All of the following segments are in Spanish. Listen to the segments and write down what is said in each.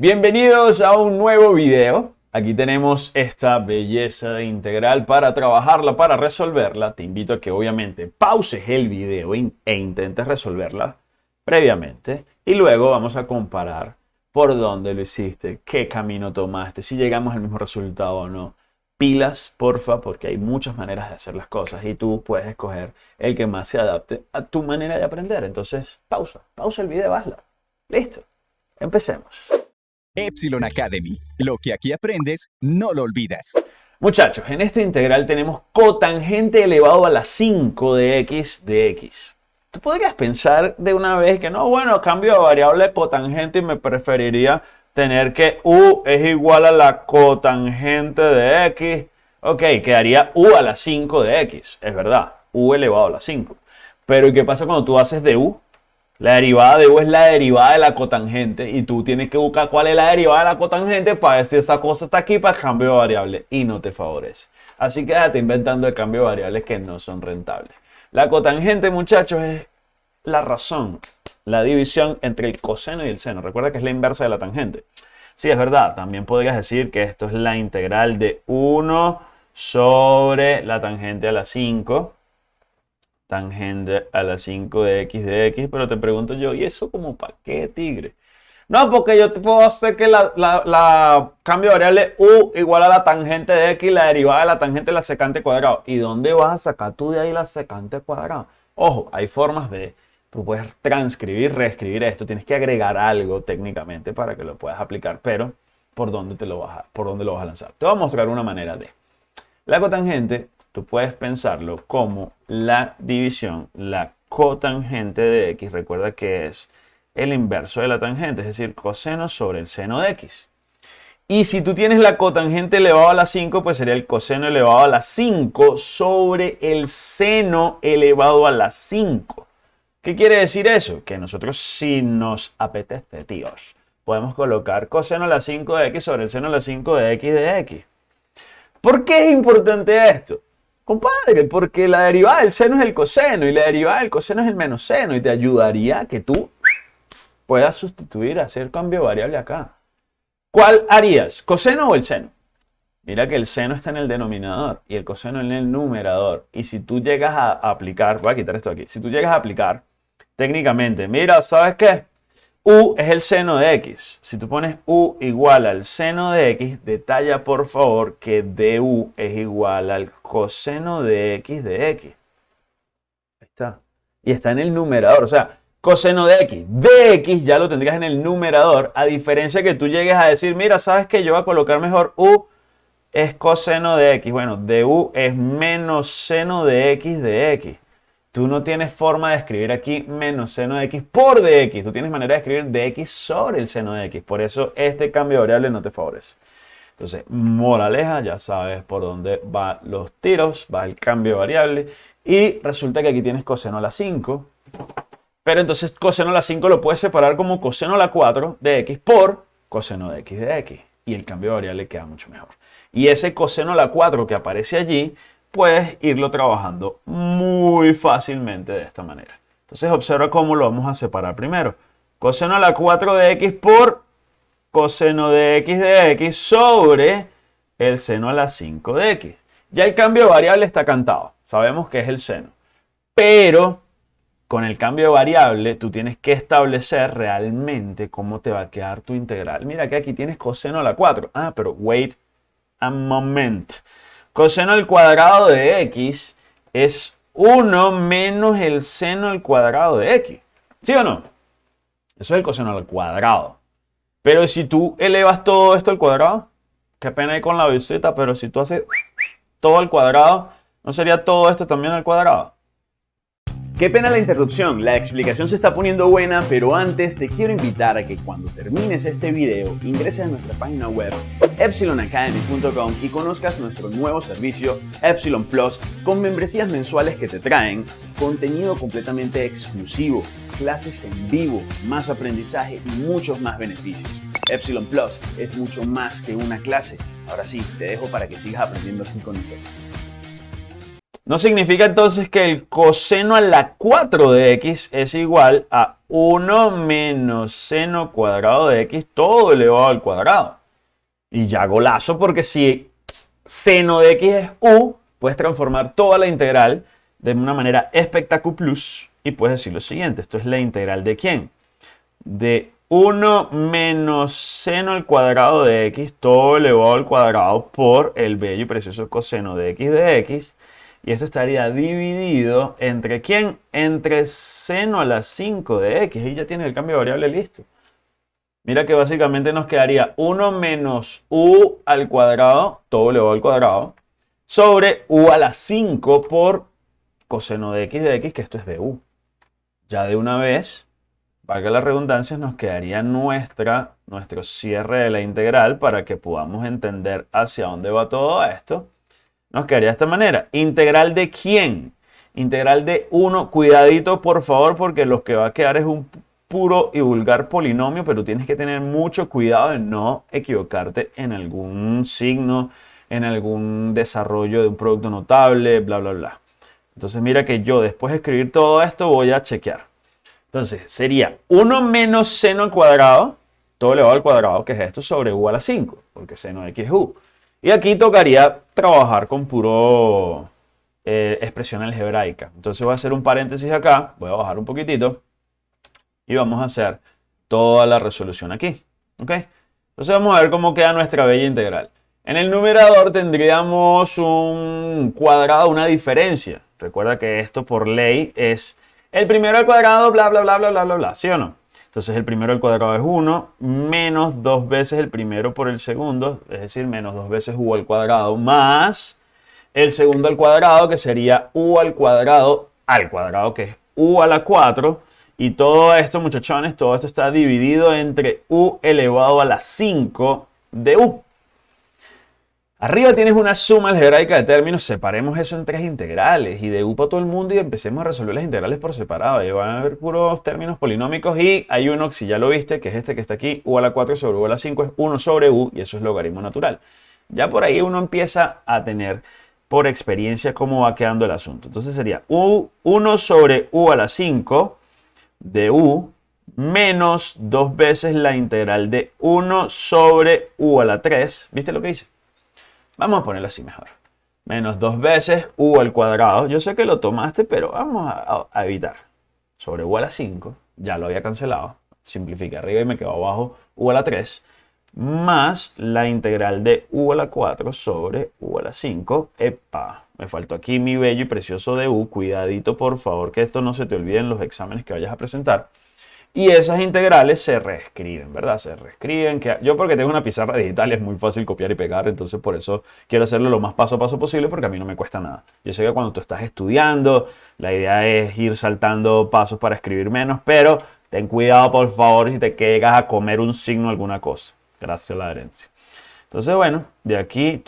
Bienvenidos a un nuevo video. Aquí tenemos esta belleza integral para trabajarla, para resolverla. Te invito a que obviamente pauses el video e intentes resolverla previamente. Y luego vamos a comparar por dónde lo hiciste, qué camino tomaste, si llegamos al mismo resultado o no. Pilas, porfa, porque hay muchas maneras de hacer las cosas y tú puedes escoger el que más se adapte a tu manera de aprender. Entonces, pausa, pausa el video, hazla. Listo, empecemos. Epsilon Academy. Lo que aquí aprendes, no lo olvidas. Muchachos, en este integral tenemos cotangente elevado a la 5 de x de x. Tú podrías pensar de una vez que no, bueno, cambio de variable cotangente y me preferiría tener que u es igual a la cotangente de x. Ok, quedaría u a la 5 de x, es verdad, u elevado a la 5. Pero ¿y qué pasa cuando tú haces de u? La derivada de u es la derivada de la cotangente y tú tienes que buscar cuál es la derivada de la cotangente para si esta cosa está aquí para el cambio de variable y no te favorece. Así que déjate inventando el cambio de variables que no son rentables. La cotangente, muchachos, es la razón, la división entre el coseno y el seno. Recuerda que es la inversa de la tangente. Sí, es verdad. También podrías decir que esto es la integral de 1 sobre la tangente a la 5 tangente a la 5 de x de x, pero te pregunto yo, ¿y eso como para qué, tigre? No, porque yo te puedo hacer que la, cambio de variable u igual a la tangente de x, la derivada de la tangente de la secante cuadrado. ¿Y dónde vas a sacar tú de ahí la secante cuadrado? Ojo, hay formas de, tú puedes transcribir, reescribir esto, tienes que agregar algo técnicamente para que lo puedas aplicar, pero ¿por dónde, te lo vas a, por dónde lo vas a lanzar? Te voy a mostrar una manera de. La cotangente tú puedes pensarlo como la división, la cotangente de x. Recuerda que es el inverso de la tangente, es decir, coseno sobre el seno de x. Y si tú tienes la cotangente elevado a la 5, pues sería el coseno elevado a la 5 sobre el seno elevado a la 5. ¿Qué quiere decir eso? Que nosotros si nos apetece, tíos, podemos colocar coseno a la 5 de x sobre el seno a la 5 de x de x. ¿Por qué es importante esto? Compadre, porque la derivada del seno es el coseno y la derivada del coseno es el menos seno y te ayudaría que tú puedas sustituir, hacer cambio variable acá. ¿Cuál harías? ¿Coseno o el seno? Mira que el seno está en el denominador y el coseno en el numerador. Y si tú llegas a aplicar, voy a quitar esto aquí, si tú llegas a aplicar técnicamente, mira, ¿sabes qué? U es el seno de x. Si tú pones U igual al seno de x, detalla por favor que du es igual al coseno de x de x. Ahí está. Y está en el numerador. O sea, coseno de x. De x ya lo tendrías en el numerador. A diferencia que tú llegues a decir, mira, ¿sabes que yo voy a colocar mejor U es coseno de x? Bueno, du es menos seno de x de x. Tú no tienes forma de escribir aquí menos seno de x por dx. Tú tienes manera de escribir dx sobre el seno de x. Por eso este cambio de variable no te favorece. Entonces, moraleja, ya sabes por dónde van los tiros, va el cambio de variable. Y resulta que aquí tienes coseno a la 5. Pero entonces coseno a la 5 lo puedes separar como coseno a la 4 de x por coseno de x de x. Y el cambio de variable queda mucho mejor. Y ese coseno a la 4 que aparece allí puedes irlo trabajando muy fácilmente de esta manera. Entonces observa cómo lo vamos a separar primero. Coseno a la 4 de x por coseno de x de x sobre el seno a la 5 de x. Ya el cambio de variable está cantado. Sabemos que es el seno. Pero con el cambio de variable tú tienes que establecer realmente cómo te va a quedar tu integral. Mira que aquí tienes coseno a la 4. Ah, pero wait a moment. Coseno al cuadrado de x es 1 menos el seno al cuadrado de x. ¿Sí o no? Eso es el coseno al cuadrado. Pero si tú elevas todo esto al cuadrado, qué pena hay con la visita, pero si tú haces todo al cuadrado, ¿no sería todo esto también al cuadrado? Qué pena la interrupción, la explicación se está poniendo buena, pero antes te quiero invitar a que cuando termines este video ingreses a nuestra página web epsilonacademy.com y conozcas nuestro nuevo servicio Epsilon Plus con membresías mensuales que te traen contenido completamente exclusivo, clases en vivo, más aprendizaje y muchos más beneficios. Epsilon Plus es mucho más que una clase. Ahora sí, te dejo para que sigas aprendiendo aquí con nosotros. ¿No significa entonces que el coseno a la 4 de x es igual a 1 menos seno cuadrado de x todo elevado al cuadrado? Y ya golazo porque si seno de x es u, puedes transformar toda la integral de una manera espectacular y puedes decir lo siguiente. Esto es la integral de quién? De 1 menos seno al cuadrado de x todo elevado al cuadrado por el bello y precioso coseno de x de x y esto estaría dividido entre quién? Entre seno a la 5 de x. Y ya tiene el cambio de variable listo. Mira que básicamente nos quedaría 1 menos u al cuadrado, todo elevado al cuadrado, sobre u a la 5 por coseno de x de x, que esto es de u. Ya de una vez, valga la redundancia, nos quedaría nuestra, nuestro cierre de la integral para que podamos entender hacia dónde va todo esto nos quedaría de esta manera. ¿Integral de quién? Integral de 1. Cuidadito, por favor, porque lo que va a quedar es un puro y vulgar polinomio, pero tienes que tener mucho cuidado de no equivocarte en algún signo, en algún desarrollo de un producto notable, bla, bla, bla. Entonces mira que yo después de escribir todo esto voy a chequear. Entonces sería 1 menos seno al cuadrado, todo elevado al cuadrado, que es esto, sobre u a la 5, porque seno de x es u. Y aquí tocaría trabajar con puro eh, expresión algebraica. Entonces voy a hacer un paréntesis acá, voy a bajar un poquitito y vamos a hacer toda la resolución aquí. ¿ok? Entonces vamos a ver cómo queda nuestra bella integral. En el numerador tendríamos un cuadrado, una diferencia. Recuerda que esto por ley es el primero al cuadrado, bla, bla, bla, bla, bla, bla, bla, ¿sí o no? Entonces el primero al cuadrado es 1 menos dos veces el primero por el segundo, es decir, menos dos veces u al cuadrado más el segundo al cuadrado que sería u al cuadrado al cuadrado que es u a la 4 y todo esto muchachones, todo esto está dividido entre u elevado a la 5 de u. Arriba tienes una suma algebraica de términos, separemos eso en tres integrales y de U para todo el mundo y empecemos a resolver las integrales por separado. Y van a haber puros términos polinómicos y hay uno, si ya lo viste, que es este que está aquí, U a la 4 sobre U a la 5 es 1 sobre U y eso es logaritmo natural. Ya por ahí uno empieza a tener por experiencia cómo va quedando el asunto. Entonces sería U, 1 sobre U a la 5 de U menos dos veces la integral de 1 sobre U a la 3. ¿Viste lo que hice? Vamos a ponerlo así mejor. Menos dos veces u al cuadrado. Yo sé que lo tomaste, pero vamos a, evitar. Sobre u a la 5, ya lo había cancelado. Simplifique arriba y me quedo abajo u a la 3. Más la integral de u a la 4 sobre u a la 5. Epa, me faltó aquí mi bello y precioso de u. Cuidadito, por favor, que esto no se te olvide en los exámenes que vayas a presentar. Y esas integrales se reescriben, ¿verdad? Se reescriben. Que yo porque tengo una pizarra digital es muy fácil copiar y pegar, entonces por eso quiero hacerlo lo más paso a paso posible porque a mí no me cuesta nada. Yo sé que cuando tú estás estudiando, la idea es ir saltando pasos para escribir menos, pero ten cuidado por favor si te quedas a comer un signo alguna cosa. Gracias a la herencia. Entonces, bueno, de aquí,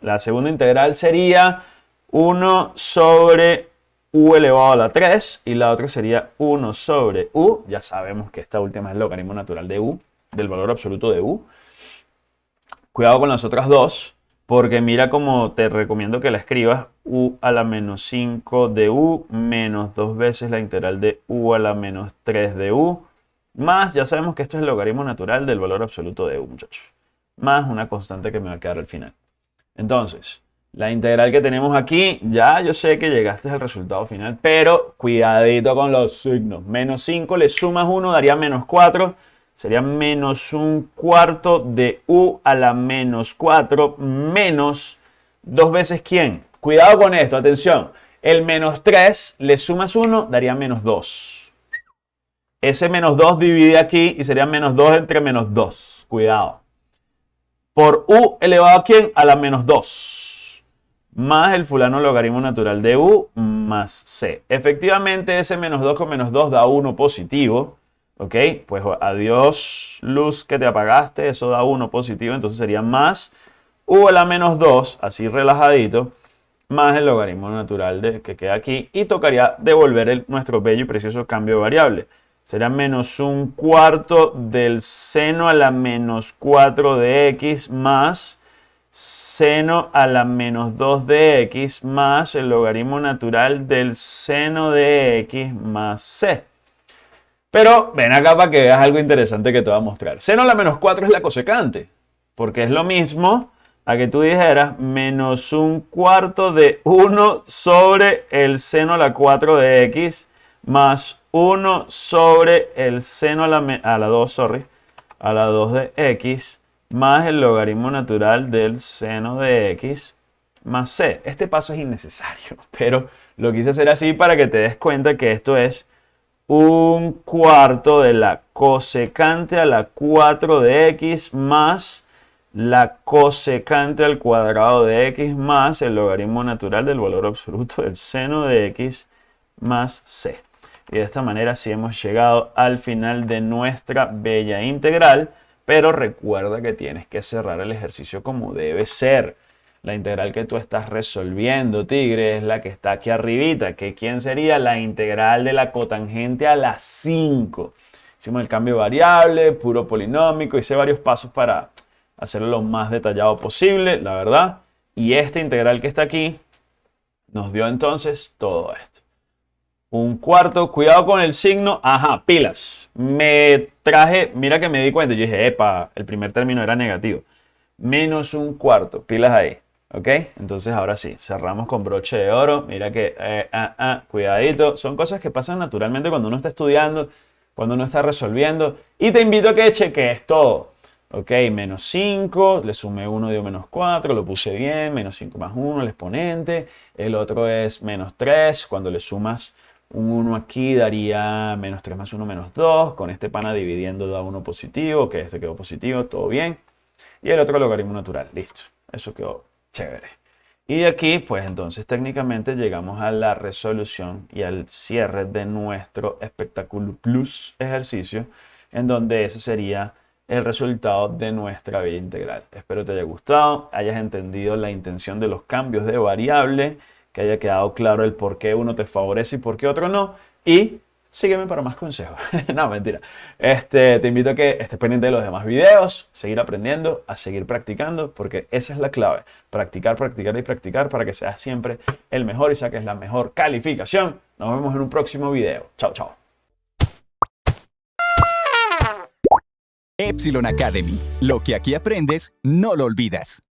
la segunda integral sería 1 sobre u elevado a la 3 y la otra sería 1 sobre u. Ya sabemos que esta última es el logaritmo natural de u, del valor absoluto de u. Cuidado con las otras dos, porque mira como te recomiendo que la escribas u a la menos 5 de u menos dos veces la integral de u a la menos 3 de u, más, ya sabemos que esto es el logaritmo natural del valor absoluto de u, muchachos, más una constante que me va a quedar al final. Entonces, la integral que tenemos aquí, ya yo sé que llegaste al resultado final, pero cuidadito con los signos. Menos 5 le sumas 1, daría menos 4. Sería menos un cuarto de u a la menos 4 menos dos veces quién. Cuidado con esto, atención. El menos 3 le sumas 1, daría menos 2. Ese menos 2 divide aquí y sería menos 2 entre menos 2. Cuidado. Por u elevado a quién? A la menos 2 más el fulano logaritmo natural de u más c. Efectivamente, ese menos 2 con menos 2 da 1 positivo. ¿Ok? Pues adiós luz que te apagaste, eso da 1 positivo. Entonces sería más u a la menos 2, así relajadito, más el logaritmo natural de, que queda aquí. Y tocaría devolver nuestro bello y precioso cambio de variable. Sería menos un cuarto del seno a la menos 4 de x más seno a la menos 2 de x más el logaritmo natural del seno de x más c. Pero ven acá para que veas algo interesante que te voy a mostrar. Seno a la menos 4 es la cosecante, porque es lo mismo a que tú dijeras menos un cuarto de 1 sobre el seno a la 4 de x más 1 sobre el seno a la, a la 2, sorry, a la 2 de x más el logaritmo natural del seno de x más c. Este paso es innecesario, pero lo quise hacer así para que te des cuenta que esto es un cuarto de la cosecante a la 4 de x más la cosecante al cuadrado de x más el logaritmo natural del valor absoluto del seno de x más c. Y de esta manera sí hemos llegado al final de nuestra bella integral pero recuerda que tienes que cerrar el ejercicio como debe ser. La integral que tú estás resolviendo, tigre, es la que está aquí arribita. que ¿Quién sería? La integral de la cotangente a la 5. Hicimos el cambio variable, puro polinómico, hice varios pasos para hacerlo lo más detallado posible, la verdad. Y esta integral que está aquí nos dio entonces todo esto. Un cuarto, cuidado con el signo. Ajá, pilas. Me traje, mira que me di cuenta. Yo dije, epa, el primer término era negativo. Menos un cuarto, pilas ahí. ¿Ok? Entonces ahora sí, cerramos con broche de oro. Mira que, eh, ah, ah, cuidadito. Son cosas que pasan naturalmente cuando uno está estudiando, cuando uno está resolviendo. Y te invito a que cheques todo. Ok, menos 5, le sumé 1, dio menos 4, lo puse bien, menos 5 más 1, el exponente. El otro es menos 3, cuando le sumas un 1 aquí daría menos 3 más 1 menos 2. Con este pana dividiendo da 1 positivo, que este quedó positivo, todo bien. Y el otro logaritmo natural, listo. Eso quedó chévere. Y de aquí, pues entonces técnicamente llegamos a la resolución y al cierre de nuestro espectáculo plus ejercicio, en donde ese sería el resultado de nuestra vía integral. Espero te haya gustado, hayas entendido la intención de los cambios de variable que haya quedado claro el por qué uno te favorece y por qué otro no. Y sígueme para más consejos. no, mentira. Este, te invito a que estés pendiente de los demás videos, seguir aprendiendo, a seguir practicando, porque esa es la clave. Practicar, practicar y practicar para que seas siempre el mejor y saques la mejor calificación. Nos vemos en un próximo video. Chao, chao. Epsilon Academy. Lo que aquí aprendes, no lo olvidas.